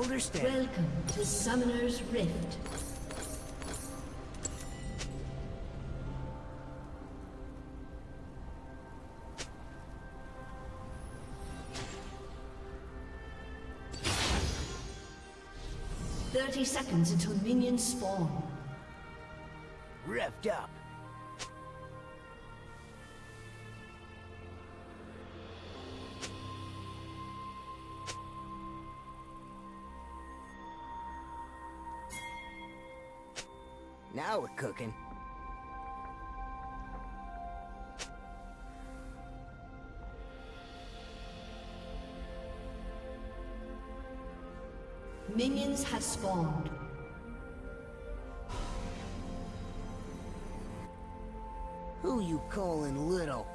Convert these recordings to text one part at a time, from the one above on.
Welcome to Summoner's Rift. Thirty seconds until minions spawn. Revved up. Now we're cooking. Minions have spawned. Who you calling little?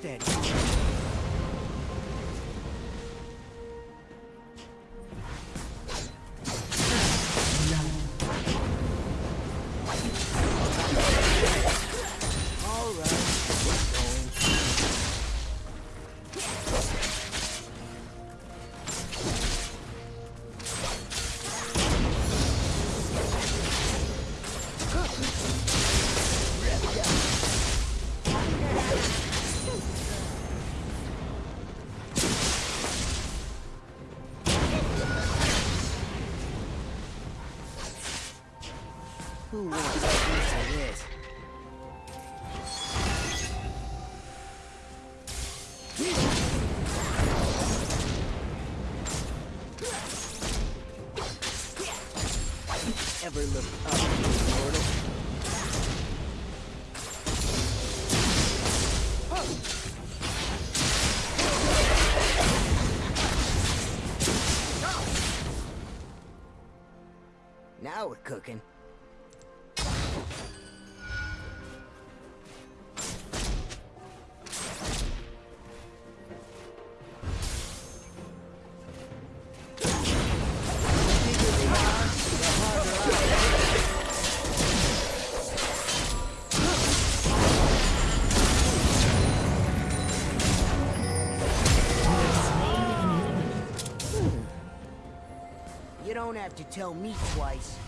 Hold cooking. You don't have to tell me twice.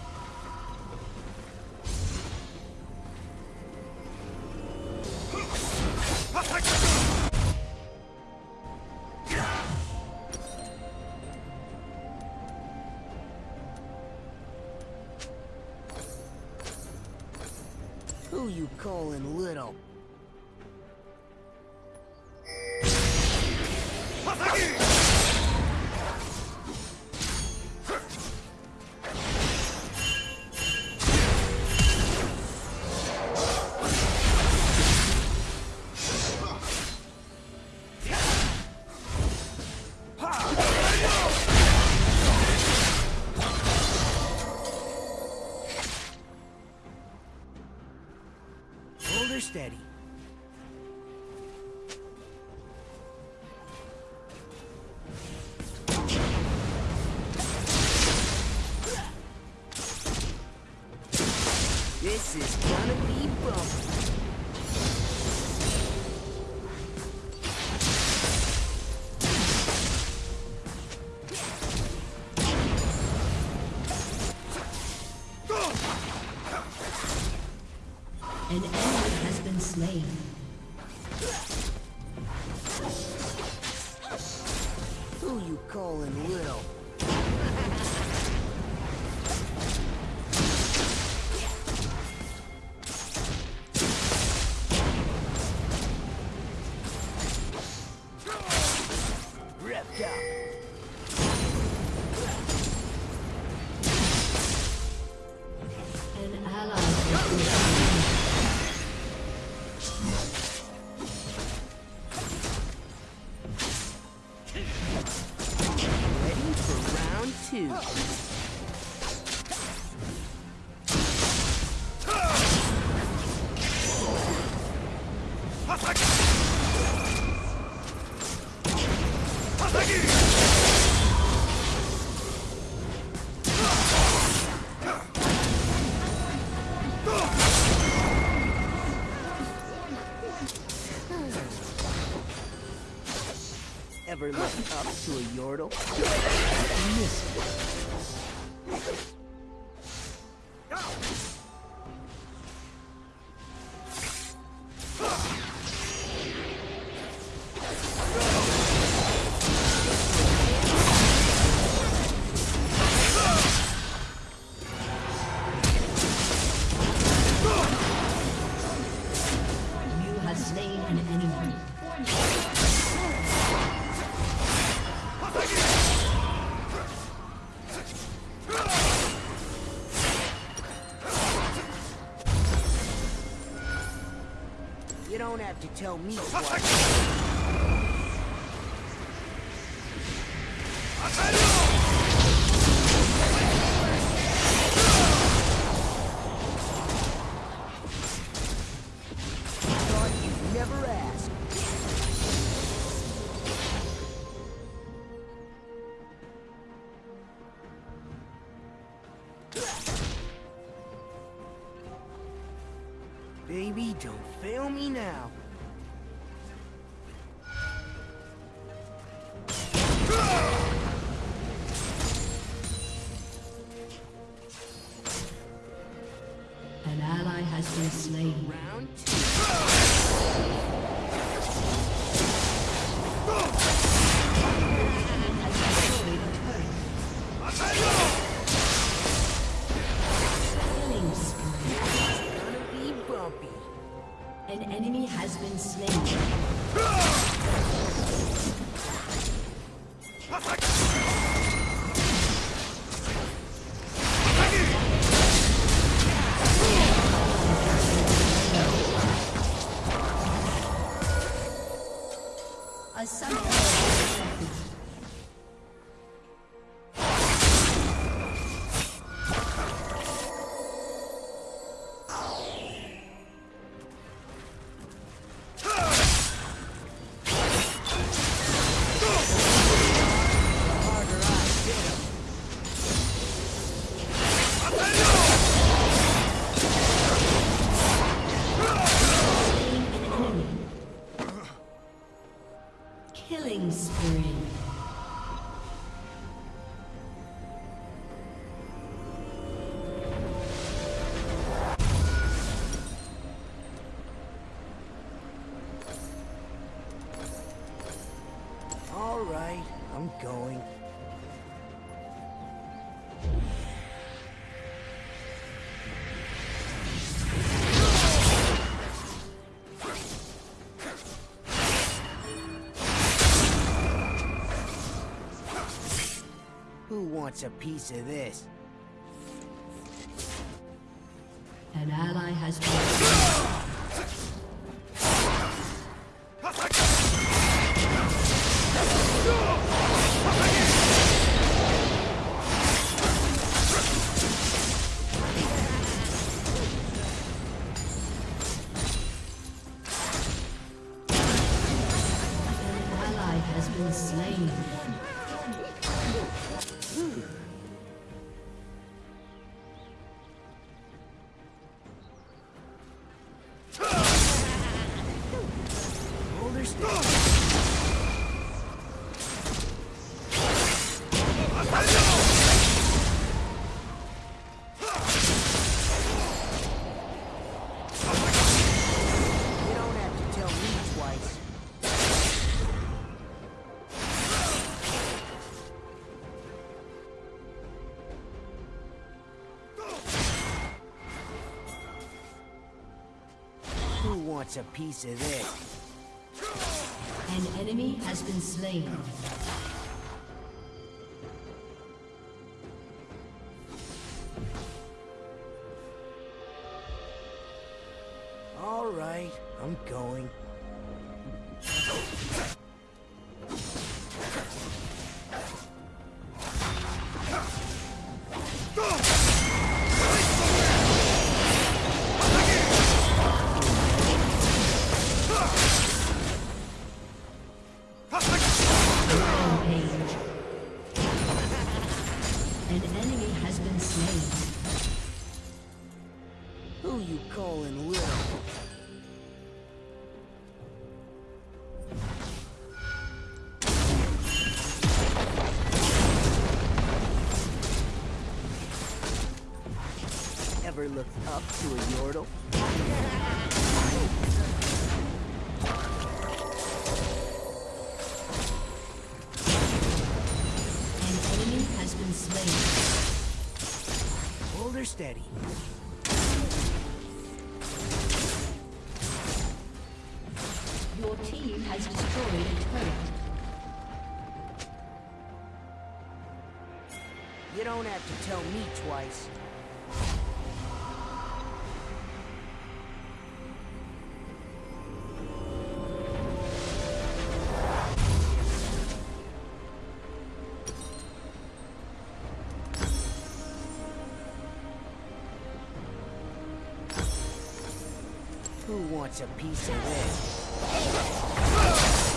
two. to tell me what. wants a piece of this. Wants a piece of this? An enemy has been slain. An enemy has been slain. Hold her steady. Your team has destroyed a turret. You don't have to tell me twice. Who wants a piece of this?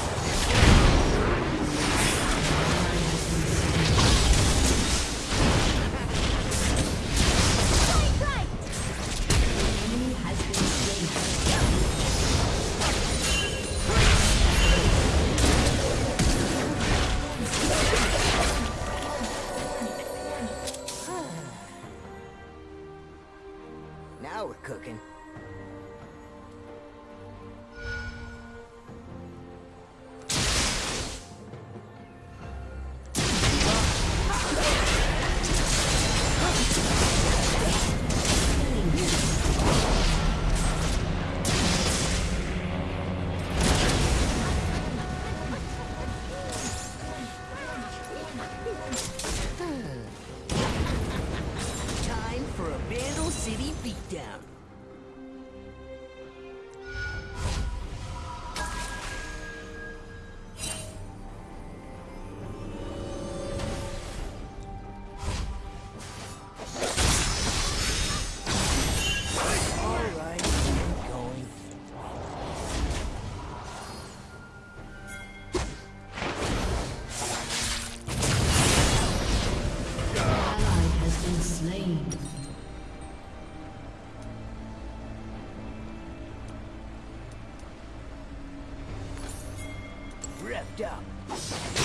Up.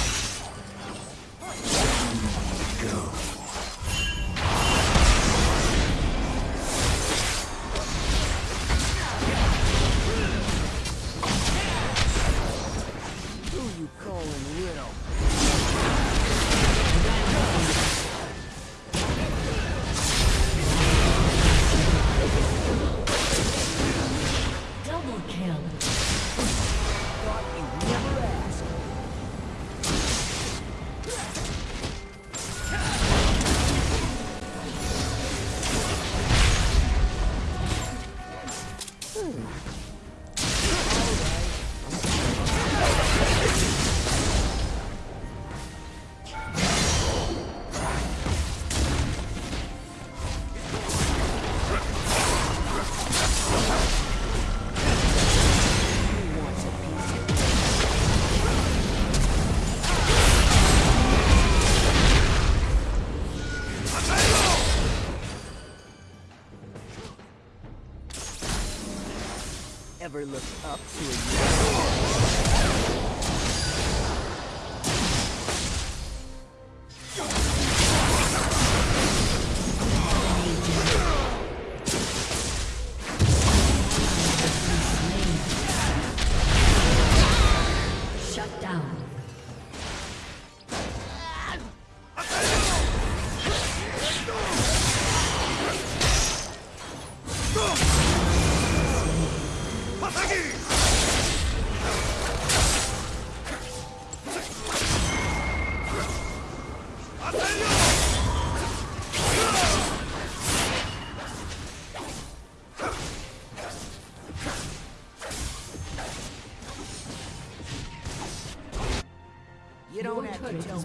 Ever looked up to a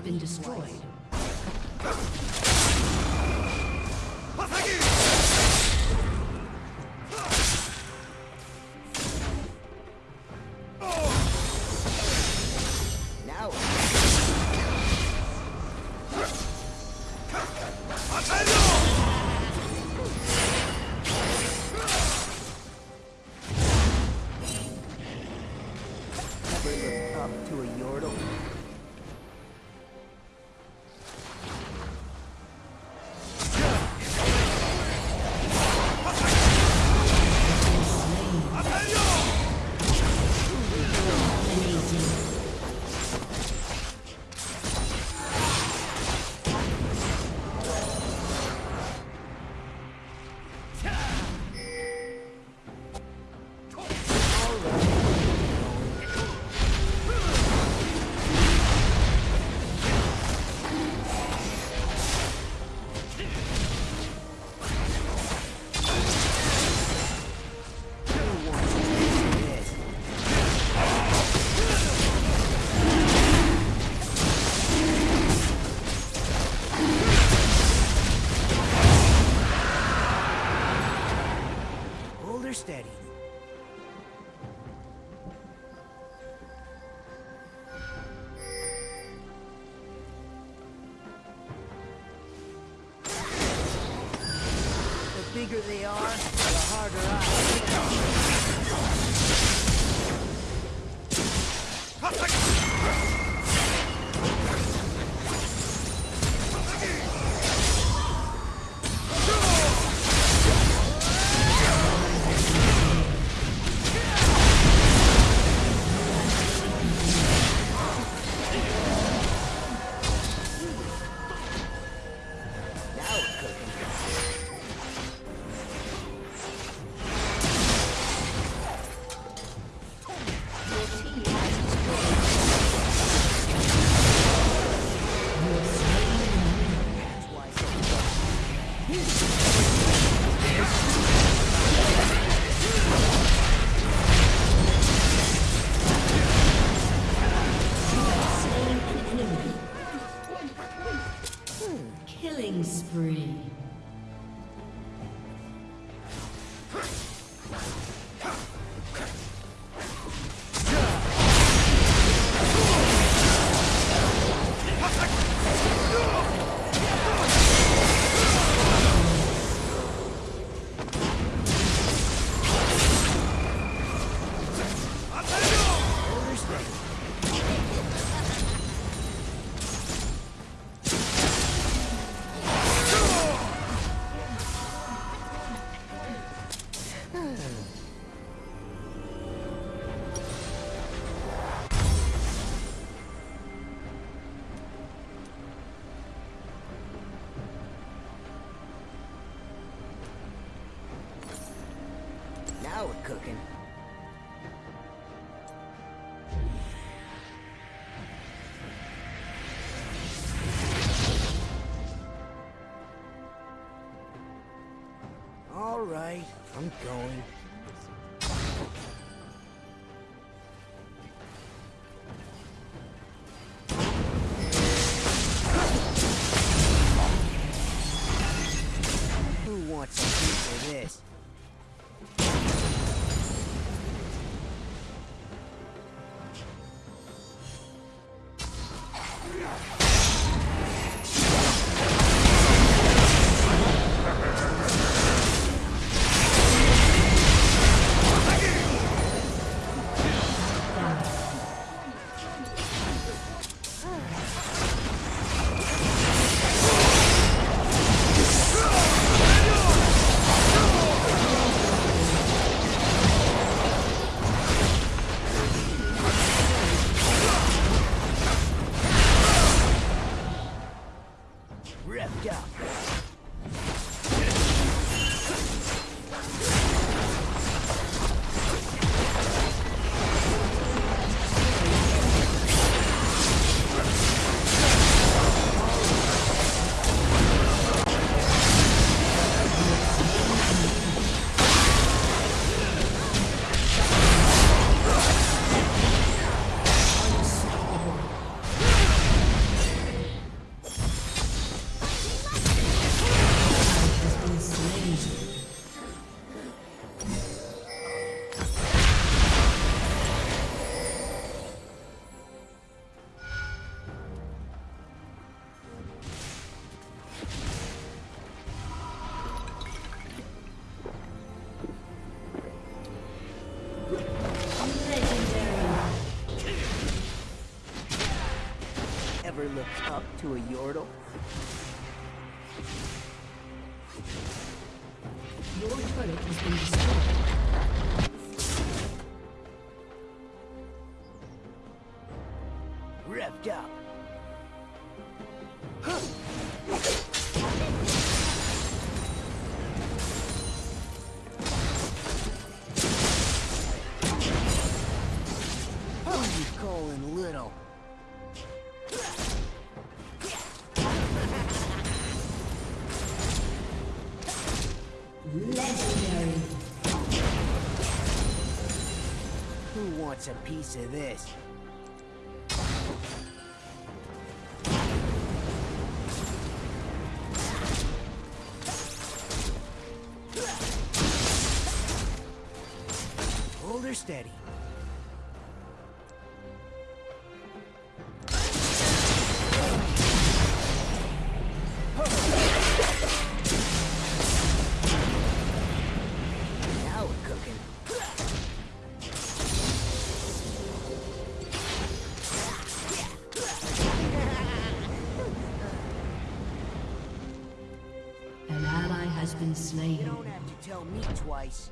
been destroyed. bigger they are, the harder I right, I'm going. Up to a Yordle? Your turret has been destroyed. Wants a piece of this? Hold her steady. Been You don't have to tell me twice.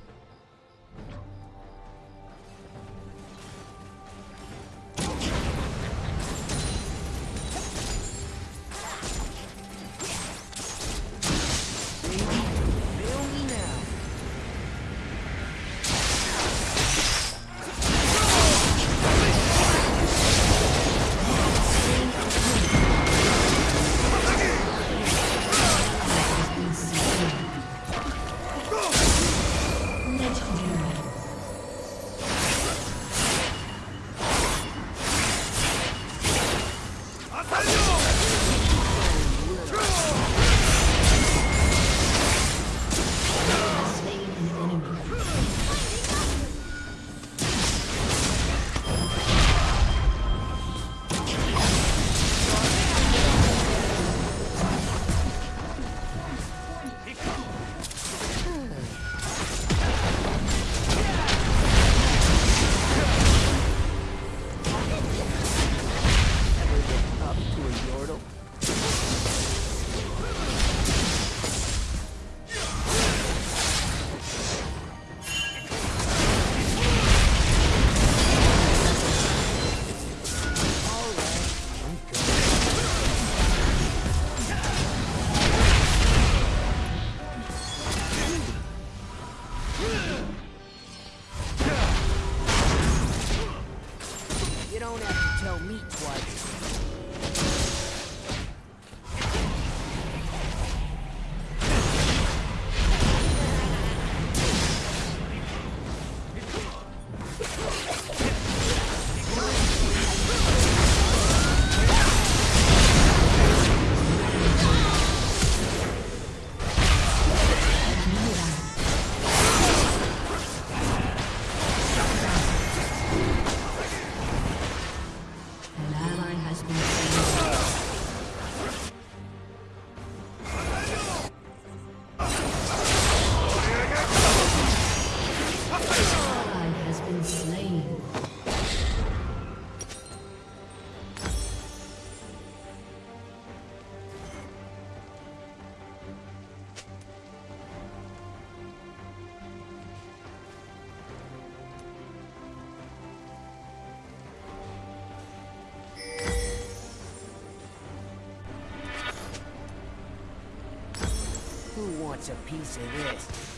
Wants a piece of this?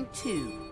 round two.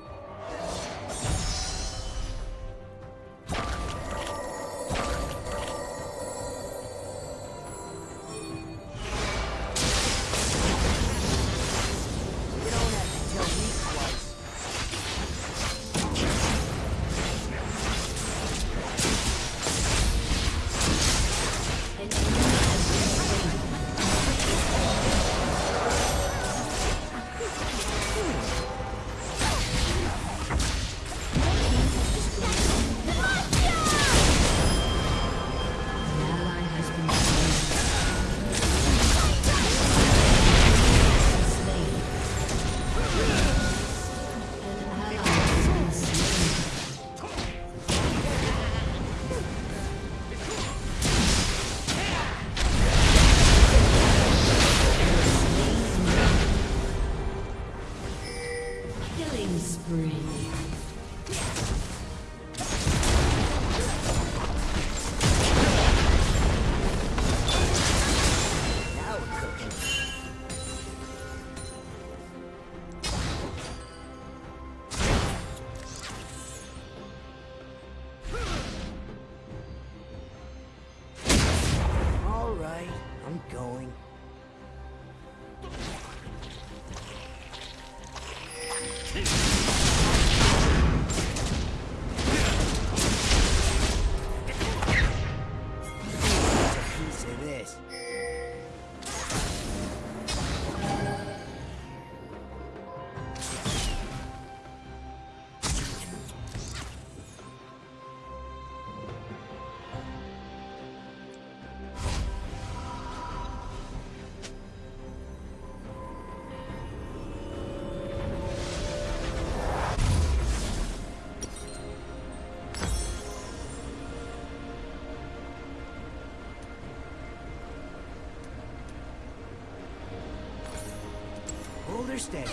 instead.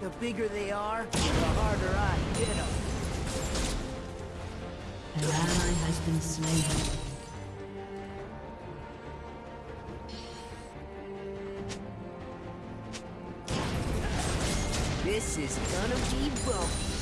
The bigger they are, the harder I hit them. An ally has been slain. is gonna be bumpy.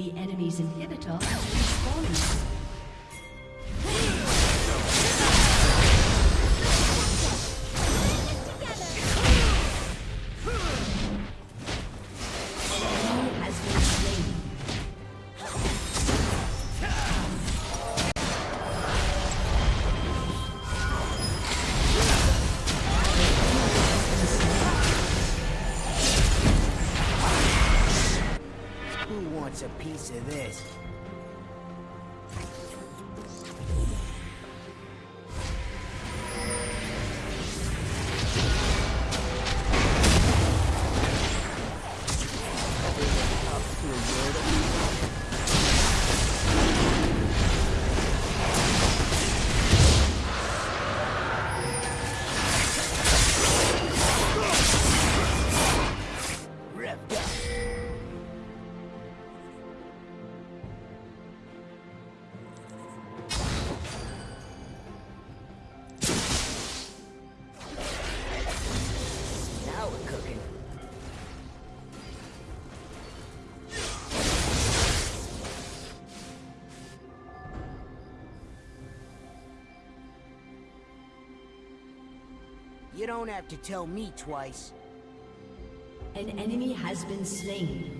The enemy's inhibitor is falling. You don't have to tell me twice. An enemy has been slain.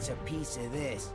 wants a piece of this.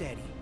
Steady.